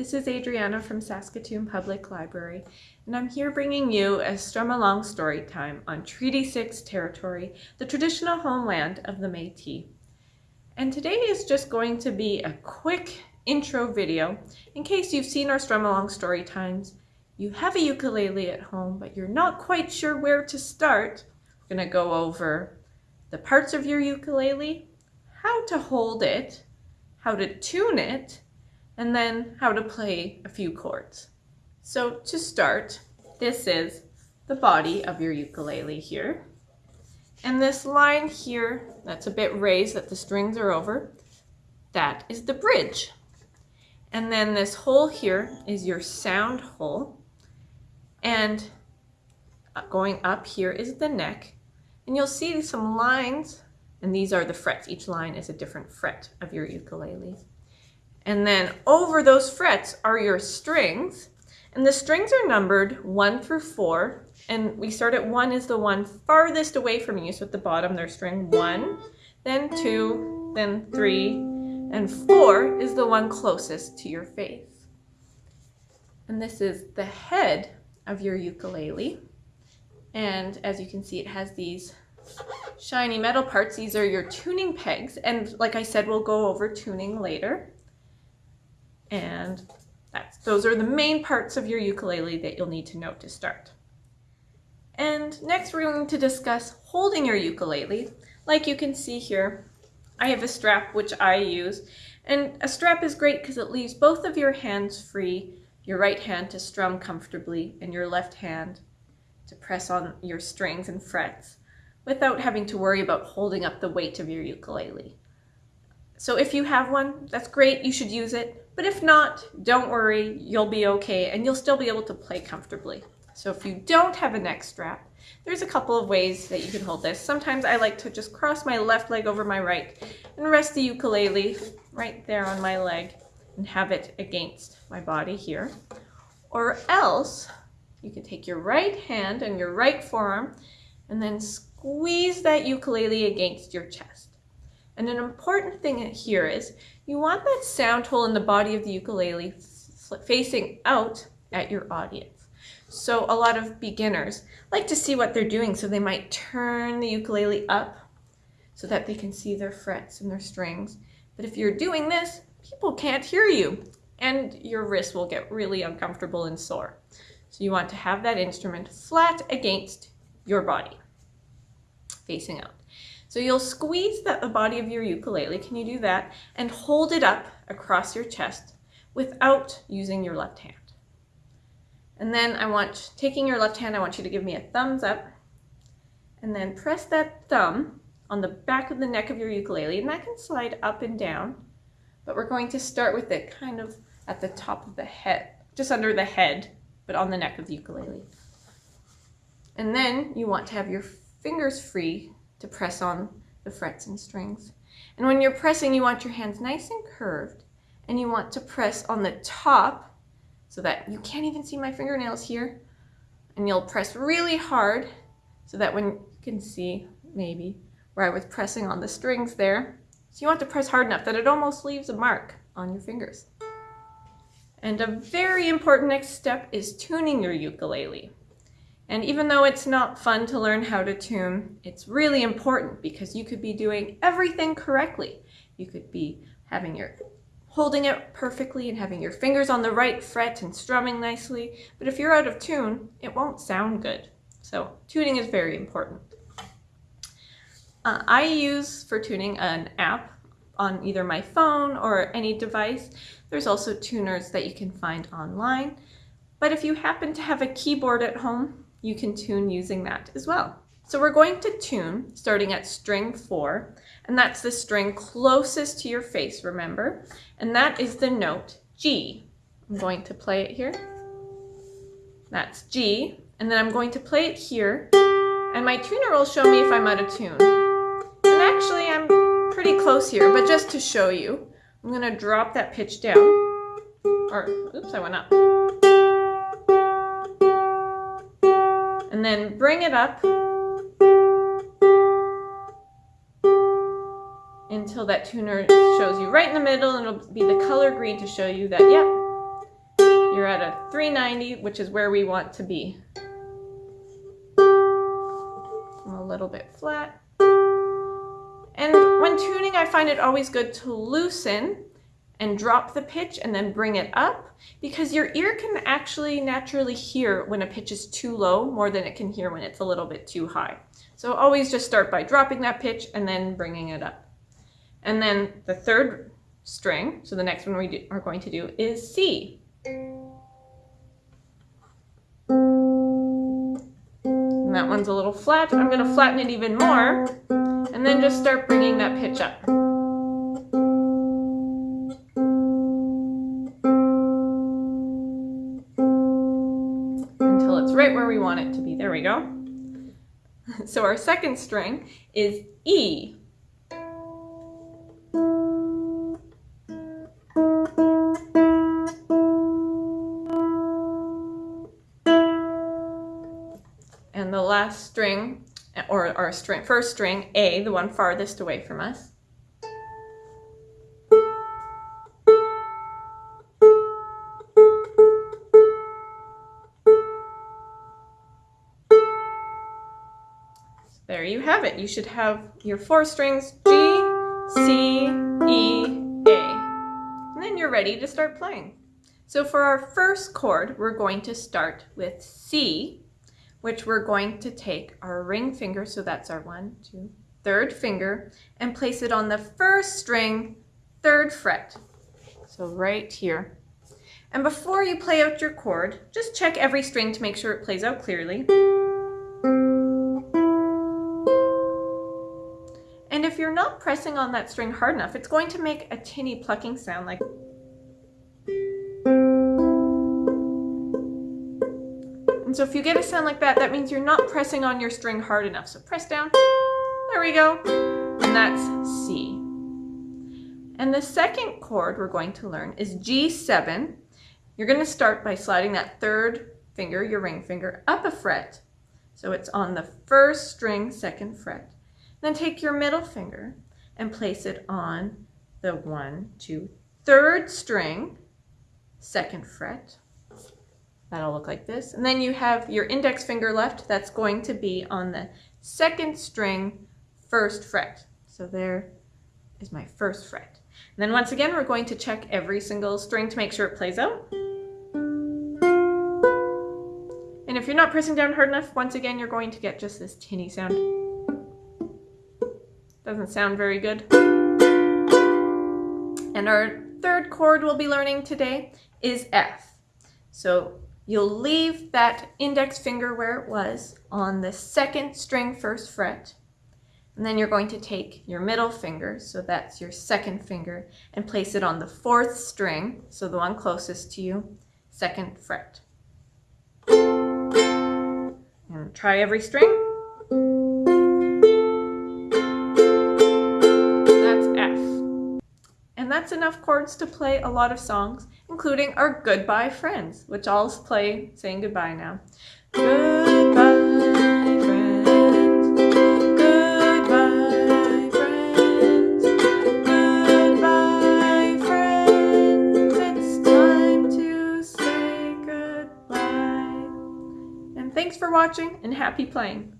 This is Adriana from Saskatoon Public Library, and I'm here bringing you a Strum Along story time on Treaty 6 territory, the traditional homeland of the Métis. And today is just going to be a quick intro video in case you've seen our Strum Along story times, you have a ukulele at home, but you're not quite sure where to start. We're going to go over the parts of your ukulele, how to hold it, how to tune it, and then how to play a few chords. So to start, this is the body of your ukulele here. And this line here, that's a bit raised that the strings are over, that is the bridge. And then this hole here is your sound hole. And going up here is the neck. And you'll see some lines, and these are the frets. Each line is a different fret of your ukulele. And then over those frets are your strings. And the strings are numbered one through four. And we start at one is the one farthest away from you. So at the bottom there's string one, then two, then three, and four is the one closest to your face. And this is the head of your ukulele. And as you can see, it has these shiny metal parts. These are your tuning pegs. And like I said, we'll go over tuning later. And that's, those are the main parts of your ukulele that you'll need to know to start. And next we're going to discuss holding your ukulele. Like you can see here, I have a strap which I use. And a strap is great because it leaves both of your hands free, your right hand to strum comfortably and your left hand to press on your strings and frets without having to worry about holding up the weight of your ukulele. So if you have one, that's great, you should use it. But if not, don't worry, you'll be okay and you'll still be able to play comfortably. So if you don't have a neck strap, there's a couple of ways that you can hold this. Sometimes I like to just cross my left leg over my right and rest the ukulele right there on my leg and have it against my body here. Or else you can take your right hand and your right forearm and then squeeze that ukulele against your chest. And an important thing here is you want that sound hole in the body of the ukulele facing out at your audience. So a lot of beginners like to see what they're doing, so they might turn the ukulele up so that they can see their frets and their strings. But if you're doing this, people can't hear you and your wrist will get really uncomfortable and sore. So you want to have that instrument flat against your body, facing out. So you'll squeeze the, the body of your ukulele, can you do that? And hold it up across your chest without using your left hand. And then I want, taking your left hand, I want you to give me a thumbs up and then press that thumb on the back of the neck of your ukulele and that can slide up and down. But we're going to start with it kind of at the top of the head, just under the head, but on the neck of the ukulele. And then you want to have your fingers free to press on the frets and strings. And when you're pressing, you want your hands nice and curved, and you want to press on the top so that you can't even see my fingernails here. And you'll press really hard so that when you can see, maybe, where I was pressing on the strings there. So you want to press hard enough that it almost leaves a mark on your fingers. And a very important next step is tuning your ukulele. And even though it's not fun to learn how to tune, it's really important because you could be doing everything correctly. You could be having your holding it perfectly and having your fingers on the right fret and strumming nicely. But if you're out of tune, it won't sound good. So tuning is very important. Uh, I use for tuning an app on either my phone or any device. There's also tuners that you can find online. But if you happen to have a keyboard at home, you can tune using that as well. So we're going to tune starting at string four, and that's the string closest to your face, remember? And that is the note G. I'm going to play it here. That's G, and then I'm going to play it here, and my tuner will show me if I'm out of tune. And actually I'm pretty close here, but just to show you, I'm gonna drop that pitch down, or oops, I went up. And then bring it up until that tuner shows you right in the middle and it'll be the color green to show you that, yep, you're at a 390, which is where we want to be. I'm A little bit flat. And when tuning, I find it always good to loosen and drop the pitch and then bring it up because your ear can actually naturally hear when a pitch is too low more than it can hear when it's a little bit too high. So always just start by dropping that pitch and then bringing it up. And then the third string, so the next one we do, are going to do is C. And that one's a little flat. I'm going to flatten it even more and then just start bringing that pitch up. There we go. So our second string is E. And the last string, or our string, first string, A, the one farthest away from us. You have it. You should have your four strings G, C, E, A. And then you're ready to start playing. So for our first chord, we're going to start with C, which we're going to take our ring finger, so that's our one, two, third finger, and place it on the first string, third fret. So right here. And before you play out your chord, just check every string to make sure it plays out clearly. You're not pressing on that string hard enough, it's going to make a tinny plucking sound like And so if you get a sound like that, that means you're not pressing on your string hard enough. So press down, there we go, and that's C. And the second chord we're going to learn is G7. You're going to start by sliding that third finger, your ring finger, up a fret. So it's on the first string, second fret. Then take your middle finger and place it on the one, two, third string, second fret. That'll look like this. And then you have your index finger left. That's going to be on the second string, first fret. So there is my first fret. And then once again, we're going to check every single string to make sure it plays out. And if you're not pressing down hard enough, once again, you're going to get just this tinny sound. Doesn't sound very good. And our third chord we'll be learning today is F. So You'll leave that index finger where it was on the second string first fret. And then you're going to take your middle finger, so that's your second finger, and place it on the fourth string, so the one closest to you, second fret. And try every string. That's enough chords to play a lot of songs including our Goodbye Friends, which I'll play saying goodbye now. Goodbye, thanks for watching and happy playing.